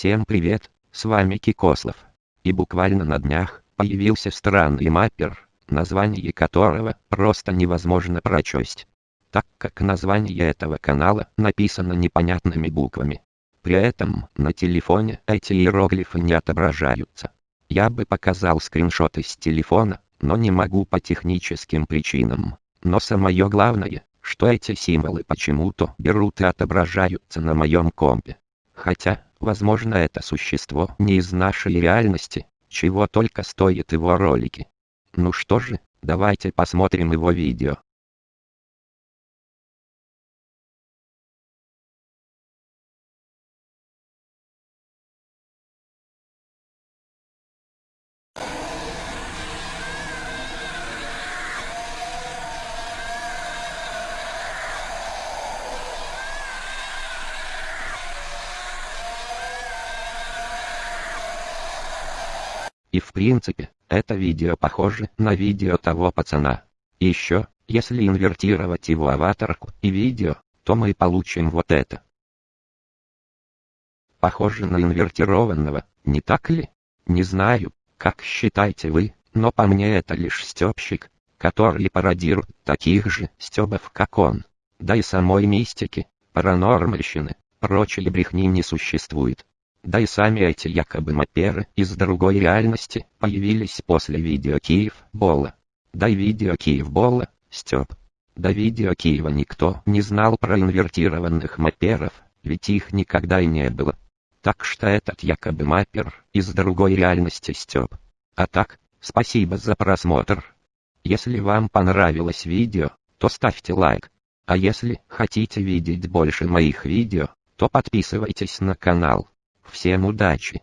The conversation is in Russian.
Всем привет, с вами Кикослов. И буквально на днях появился странный маппер, название которого просто невозможно прочесть. Так как название этого канала написано непонятными буквами. При этом на телефоне эти иероглифы не отображаются. Я бы показал скриншоты с телефона, но не могу по техническим причинам. Но самое главное, что эти символы почему-то берут и отображаются на моем компе. Хотя, возможно это существо не из нашей реальности, чего только стоит его ролики. Ну что же, давайте посмотрим его видео. И в принципе, это видео похоже на видео того пацана. Еще, если инвертировать его аватарку и видео, то мы получим вот это. Похоже на инвертированного, не так ли? Не знаю, как считаете вы, но по мне это лишь стёбщик, который пародирует таких же стёбов как он. Да и самой мистики, паранормальщины, прочей брехни не существует. Да и сами эти якобы маперы из другой реальности появились после видео Киев Бола. Да и видео Киев Бола, Степ. До видео Киева никто не знал про инвертированных маперов, ведь их никогда и не было. Так что этот якобы маппер из другой реальности Степ. А так, спасибо за просмотр. Если вам понравилось видео, то ставьте лайк. А если хотите видеть больше моих видео, то подписывайтесь на канал. Всем удачи!